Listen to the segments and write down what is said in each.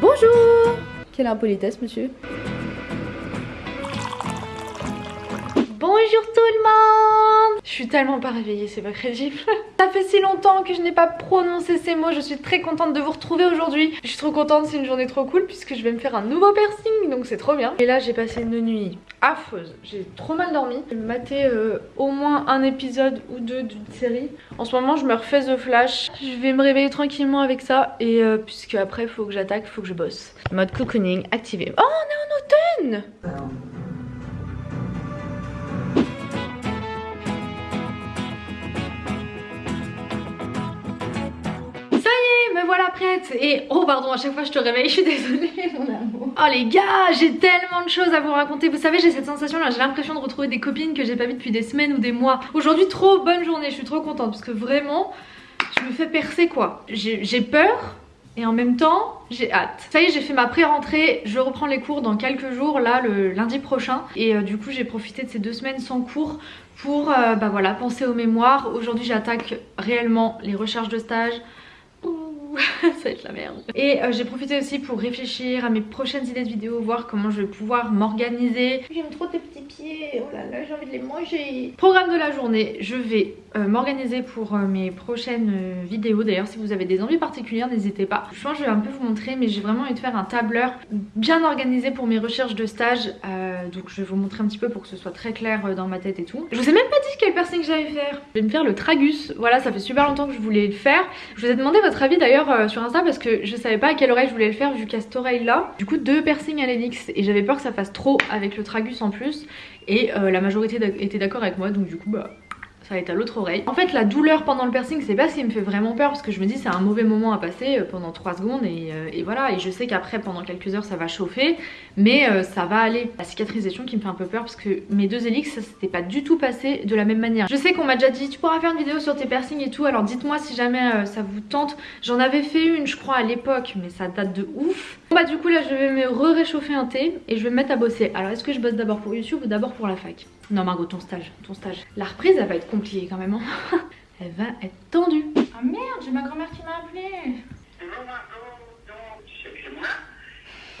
Bonjour. Quelle impolitesse, monsieur. Bonjour tout le monde Je suis tellement pas réveillée, c'est pas crédible. Ça fait si longtemps que je n'ai pas prononcé ces mots, je suis très contente de vous retrouver aujourd'hui. Je suis trop contente, c'est une journée trop cool puisque je vais me faire un nouveau piercing, donc c'est trop bien. Et là j'ai passé une nuit affreuse, j'ai trop mal dormi. J'ai maté euh, au moins un épisode ou deux d'une série. En ce moment je me refais The Flash, je vais me réveiller tranquillement avec ça et euh, puisque après faut que j'attaque, faut que je bosse. Mode cocooning activé. Oh on est en automne voilà prête. Et oh pardon à chaque fois je te réveille, je suis désolée mon amour. Oh les gars, j'ai tellement de choses à vous raconter. Vous savez j'ai cette sensation là, j'ai l'impression de retrouver des copines que j'ai pas vues depuis des semaines ou des mois. Aujourd'hui trop bonne journée, je suis trop contente parce que vraiment je me fais percer quoi. J'ai peur et en même temps j'ai hâte. Ça y est j'ai fait ma pré-rentrée. Je reprends les cours dans quelques jours là le lundi prochain. Et euh, du coup j'ai profité de ces deux semaines sans cours pour euh, bah voilà penser au mémoire aujourd'hui j'attaque réellement les recherches de stage ça va être la merde. Et euh, j'ai profité aussi pour réfléchir à mes prochaines idées de vidéos, voir comment je vais pouvoir m'organiser. J'aime trop tes petits pieds, oh là là j'ai envie de les manger. Programme de la journée, je vais euh, m'organiser pour euh, mes prochaines vidéos. D'ailleurs si vous avez des envies particulières n'hésitez pas. Je pense que je vais un peu vous montrer mais j'ai vraiment envie de faire un tableur bien organisé pour mes recherches de stage. donc je vais vous montrer un petit peu pour que ce soit très clair dans ma tête et tout. Je vous ai même pas dit quel piercing j'allais faire. Je vais me faire le tragus. Voilà ça fait super longtemps que je voulais le faire. Je vous ai demandé votre avis d'ailleurs euh, sur Insta parce que je savais pas à quelle oreille je voulais le faire vu qu'à cette oreille là. Du coup deux piercings à l'hélice et j'avais peur que ça fasse trop avec le tragus en plus. Et euh, la majorité était d'accord avec moi donc du coup bah ça va être à l'autre oreille. En fait la douleur pendant le piercing c'est pas ce qui me fait vraiment peur parce que je me dis c'est un mauvais moment à passer euh, pendant 3 secondes euh, et, voilà et je sais qu'après pendant quelques heures ça va chauffer mais euh, ça va aller. La cicatrisation qui me fait un peu peur parce que mes deux hélix ça s'était pas du tout passé de la même manière. Je sais qu'on m'a déjà dit tu pourras faire une vidéo sur tes piercings et tout alors dites-moi si jamais ça vous tente. J'en avais fait une je crois à l'époque mais ça date de ouf. Bah du coup là je vais me re-réchauffer un thé et je vais me mettre à bosser. Alors est-ce que je bosse d'abord pour YouTube ou d'abord pour la fac? Non Margot ton stage, ton stage. La reprise elle va être compliquée quand même. Hein. elle va être tendue. Ah merde j'ai ma grand-mère qui m'a appelé. Bonjour Margot, donc c'est moi.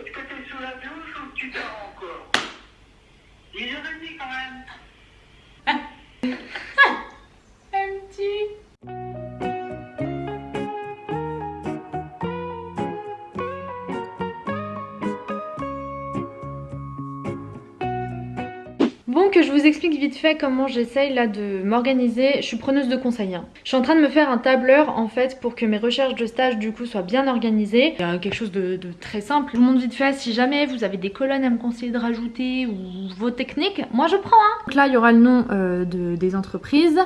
Est-ce que t'es sous la douche ou tu dors encore? 10h30 quand je vous explique vite fait comment j'essaye là de m'organiser, je suis preneuse de conseils. Hein. Je suis en train de me faire un tableur en fait pour que mes recherches de stage du coup soient bien organisées. Quelque chose de, très simple. Je vous montre vite fait si jamais vous avez des colonnes à me conseiller de rajouter ou vos techniques, moi je prends. Hein. Donc là il y aura le nom euh, de, des entreprises,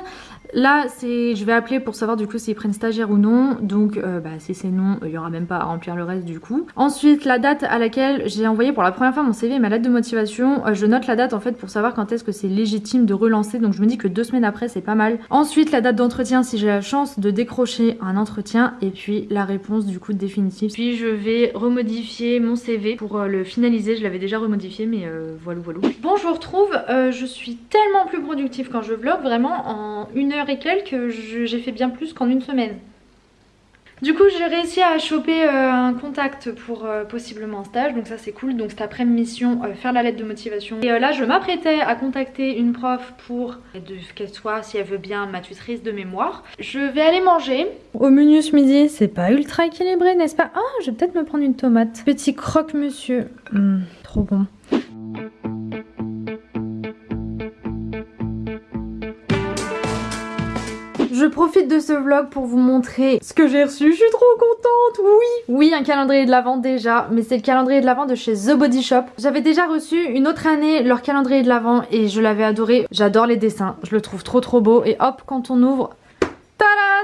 Là, je vais appeler pour savoir du coup s'ils prennent stagiaire ou non. Donc, euh, bah, si c'est non, il y aura même pas à remplir le reste du coup. Ensuite, la date à laquelle j'ai envoyé pour la première fois mon CV et ma lettre de motivation. Euh, je note la date en fait pour savoir quand est-ce que c'est légitime de relancer. Donc, je me dis que deux semaines après, c'est pas mal. Ensuite, la date d'entretien si j'ai la chance de décrocher un entretien. Et puis, la réponse du coup définitive. Puis, je vais remodifier mon CV pour euh, le finaliser. Je l'avais déjà remodifié, mais voilà, voilà. Bon, je vous retrouve. je suis tellement plus productive quand je vlog. Vraiment, en une heure et quelques, j'ai fait bien plus qu'en une semaine. Du coup j'ai réussi à choper euh, un contact pour euh, possiblement un stage donc ça c'est cool. Donc cet après mission euh, faire la lettre de motivation. Et là je m'apprêtais à contacter une prof pour qu'elle soit si elle veut bien ma tutrice de mémoire. Je vais aller manger. Au menu ce midi c'est pas ultra équilibré n'est-ce pas? Ah je vais peut-être me prendre une tomate. Petit croque monsieur hmm, trop bon profite de ce vlog pour vous montrer ce que j'ai reçu. Je suis trop contente, oui Oui, un calendrier de l'Avent déjà, mais c'est le calendrier de l'Avent de chez The Body Shop. J'avais déjà reçu une autre année leur calendrier de l'Avent et je l'avais adoré. J'adore les dessins, je le trouve trop trop beau. Et hop, quand on ouvre,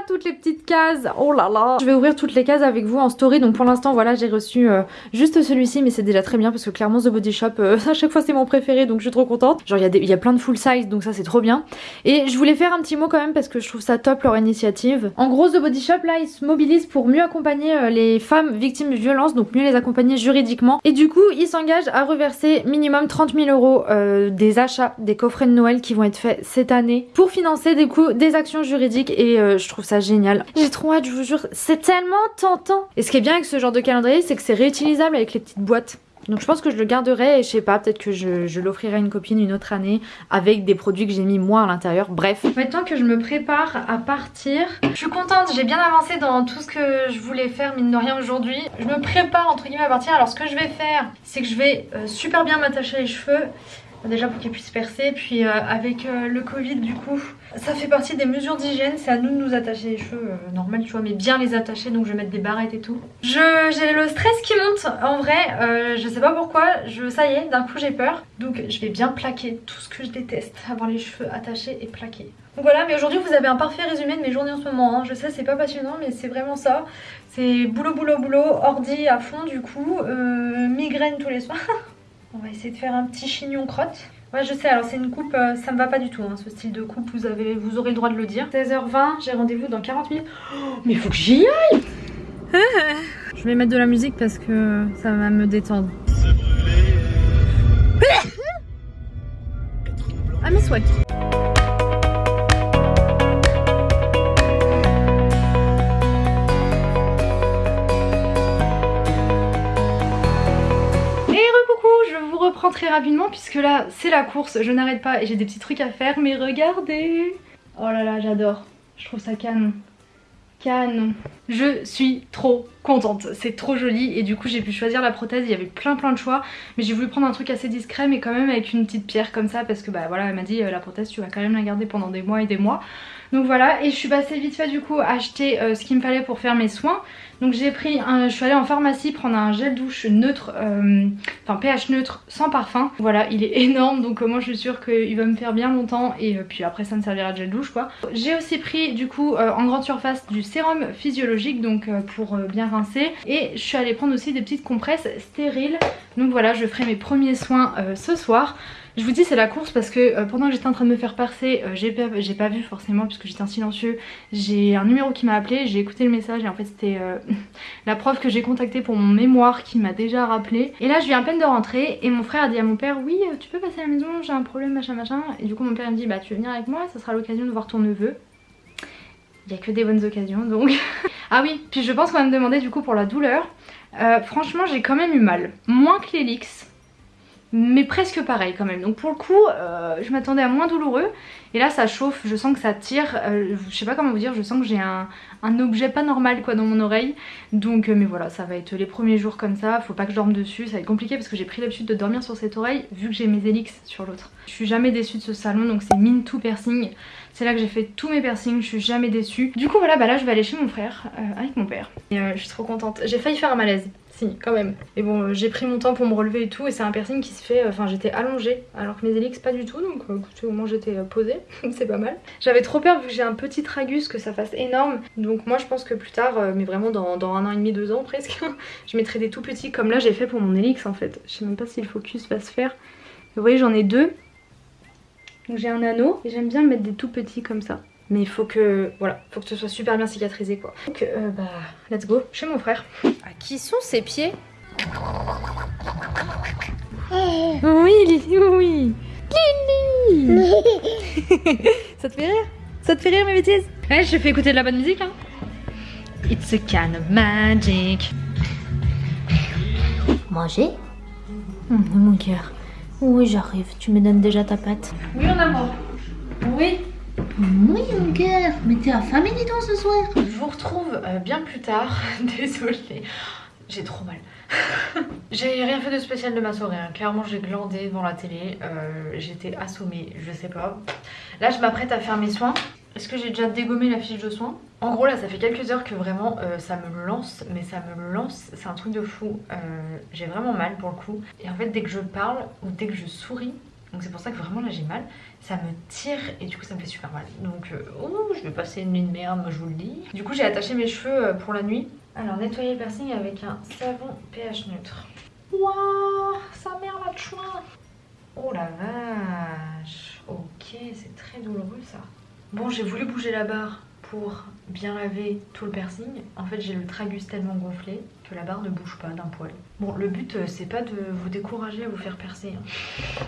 toutes les petites cases. Oh là là. Je vais ouvrir toutes les cases avec vous en story. Donc pour l'instant, voilà, j'ai reçu euh, juste celui-ci, mais c'est déjà très bien parce que clairement The Body Shop, euh, à chaque fois c'est mon préféré, donc je suis trop contente. Genre il y, y, a plein de full size, donc ça c'est trop bien. Et je voulais faire un petit mot quand même parce que je trouve ça top leur initiative. En gros, The Body Shop là, ils se mobilisent pour mieux accompagner euh, les femmes victimes de violences, donc mieux les accompagner juridiquement. Et du coup, ils s'engagent à reverser minimum 30 000 euros des achats des coffrets de Noël qui vont être faits cette année pour financer des, coups, des actions juridiques et je trouve ça génial. J'ai trop hâte, je vous jure, c'est tellement tentant. Et ce qui est bien avec ce genre de calendrier, c'est que c'est réutilisable avec les petites boîtes. Donc je pense que je le garderai et je sais pas, peut-être que je, l'offrirai à une copine une autre année avec des produits que j'ai mis moi à l'intérieur. Bref. Maintenant que je me prépare à partir, je suis contente, j'ai bien avancé dans tout ce que je voulais faire mine de rien aujourd'hui. Je me prépare entre guillemets à partir. Alors ce que je vais faire, c'est que je vais euh, super bien m'attacher les cheveux déjà pour qu'ils puissent percer. Puis euh, avec euh, le covid du coup ça fait partie des mesures d'hygiène. C'est à nous de nous attacher les cheveux euh, normal tu vois mais bien les attacher. Donc je vais mettre des barrettes et tout. J'ai le stress qui monte en vrai. Je sais pas pourquoi. Je ça y est d'un coup j'ai peur. Donc je vais bien plaquer tout ce que je déteste. Avoir les cheveux attachés et plaqués. Donc voilà, mais aujourd'hui vous avez un parfait résumé de mes journées en ce moment. Hein. Je sais, c'est pas passionnant, mais c'est vraiment ça. C'est boulot, boulot, boulot, ordi à fond du coup, migraine tous les soirs. On va essayer de faire un petit chignon crotte. Ouais je sais alors c'est une coupe, euh, ça me va pas du tout hein, ce style de coupe, vous, avez, vous aurez le droit de le dire. 16h20, j'ai rendez-vous dans 40 minutes. Oh, mais il faut que j'y aille Je vais mettre de la musique parce que ça va me détendre. Ah mes souhaits très rapidement puisque là c'est la course, je n'arrête pas et j'ai des petits trucs à faire mais regardez! Oh là là j'adore, je trouve ça canon, canon. Je suis trop contente, c'est trop joli et du coup j'ai pu choisir la prothèse, il y avait plein plein de choix mais j'ai voulu prendre un truc assez discret mais quand même avec une petite pierre comme ça parce que bah voilà elle m'a dit euh, la prothèse tu vas quand même la garder pendant des mois et des mois. Donc voilà et je suis passée vite fait du coup acheter euh, ce qu'il me fallait pour faire mes soins. Donc j'ai pris, un, je suis allée en pharmacie prendre un gel douche neutre, euh, enfin pH neutre sans parfum. Voilà, il est énorme donc moi je suis sûre qu'il va me faire bien longtemps et puis après ça me servira de gel douche quoi. J'ai aussi pris du coup en grande surface du sérum physiologique donc pour bien rincer et je suis allée prendre aussi des petites compresses stériles. Donc voilà, je ferai mes premiers soins euh, ce soir. Je vous dis c'est la course parce que euh, pendant que j'étais en train de me faire percer, euh, j'ai pas, vu forcément puisque j'étais en silencieux. J'ai un numéro qui m'a appelé, j'ai écouté le message et en fait c'était la prof que j'ai contactée pour mon mémoire qui m'a déjà rappelé. Et là je viens à peine de rentrer et mon frère a dit à mon père oui tu peux passer à la maison, j'ai un problème machin machin. Et du coup mon père me dit bah tu veux venir avec moi, ça sera l'occasion de voir ton neveu. Il n'y a que des bonnes occasions donc. ah oui, puis je pense qu'on va me demander du coup pour la douleur. Euh, franchement j'ai quand même eu mal. Moins que l'Elix, mais presque pareil quand même. Donc pour le coup, euh, je m'attendais à moins douloureux. Et là ça chauffe, je sens que ça tire. Euh, je sais pas comment vous dire, je sens que j'ai un, objet pas normal quoi dans mon oreille. Donc mais voilà, ça va être les premiers jours comme ça. Faut pas que je dorme dessus, ça va être compliqué parce que j'ai pris l'habitude de dormir sur cette oreille vu que j'ai mes Elix sur l'autre. Je suis jamais déçue de ce salon donc c'est Min to Piercing. C'est là que j'ai fait tous mes piercings, je suis jamais déçue. Du coup voilà, bah là je vais aller chez mon frère euh, avec mon père. Et euh, je suis trop contente. J'ai failli faire un malaise. Si, quand même. Et bon, euh, j'ai pris mon temps pour me relever et tout. Et c'est un piercing qui se fait... Enfin, j'étais allongée. Alors que mes élix, pas du tout. Donc, écoutez, au moins j'étais posée. c'est pas mal. J'avais trop peur vu que j'ai un petit tragus que ça fasse énorme. Donc moi, je pense que plus tard, mais vraiment dans, un an et demi, deux ans presque, je mettrai des tout petits comme là j'ai fait pour mon élix en fait. Je sais même pas si le focus va se faire. Vous voyez, j'en ai deux. Donc j'ai un anneau et j'aime bien mettre des tout petits comme ça. Mais il faut que, voilà, faut que ce soit super bien cicatrisé quoi. Donc euh, bah, let's go chez mon frère. À qui sont ses pieds? Oui Lily, oui Lily Ça te fait rire? Ça te fait rire mes bêtises? Ouais, je fais écouter de la bonne musique hein. It's a kind of magic. Manger? Mmh, Mon cœur. Oui, j'arrive. Tu me donnes déjà ta pâte. Oui, mon amour. Oui. Oui, mon cœur. Mais t'es affamé, dis ce soir. Je vous retrouve euh, bien plus tard. Désolée. J'ai trop mal. j'ai rien fait de spécial de ma soirée. Hein. Clairement, j'ai glandé devant la télé. Euh, j'étais assommée, je sais pas. Là, je m'apprête à faire mes soins. Est-ce que j'ai déjà dégommé la fiche de soins? En gros là ça fait quelques heures que vraiment euh, ça me lance, mais ça me lance, c'est un truc de fou. J'ai vraiment mal pour le coup. Et en fait dès que je parle ou dès que je souris, Donc c'est pour ça que vraiment là j'ai mal. Ça me tire et du coup ça me fait super mal. Donc euh, je vais passer une nuit de merde, moi je vous le dis. Du coup j'ai attaché mes cheveux euh, pour la nuit. Alors nettoyer le piercing avec un savon pH neutre. Waouh, sa mère la chouin. Oh la vache. Ok, c'est très douloureux ça. Bon, j'ai voulu bouger la barre pour bien laver tout le piercing. En fait, j'ai le tragus tellement gonflé que la barre ne bouge pas d'un poil. Bon, le but, euh, c'est pas de vous décourager à vous faire percer. Hein.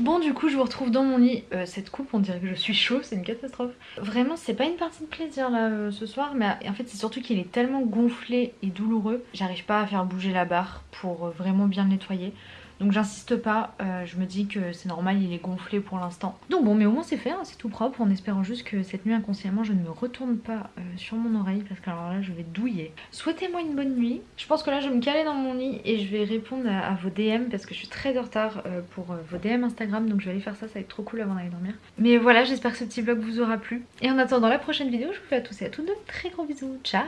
Bon du coup je vous retrouve dans mon lit, euh, cette coupe on dirait que je suis chaud, c'est une catastrophe. Vraiment c'est pas une partie de plaisir là euh, ce soir mais en fait c'est surtout qu'il est tellement gonflé et douloureux, j'arrive pas à faire bouger la barre pour euh, vraiment bien le nettoyer. Donc j'insiste pas, euh, je me dis que c'est normal, il est gonflé pour l'instant. Donc bon, mais au moins c'est fait, hein, c'est tout propre, en espérant juste que cette nuit inconsciemment je ne me retourne pas euh, sur mon oreille, parce que alors là je vais douiller. Souhaitez-moi une bonne nuit. Je pense que là je vais me caler dans mon lit et je vais répondre à, vos DM, parce que je suis très en retard euh, pour vos DM Instagram, donc je vais aller faire ça, ça va être trop cool avant d'aller dormir. Mais voilà, j'espère que ce petit vlog vous aura plu. Et en attendant la prochaine vidéo, je vous fais à tous et à toutes de très gros bisous. Ciao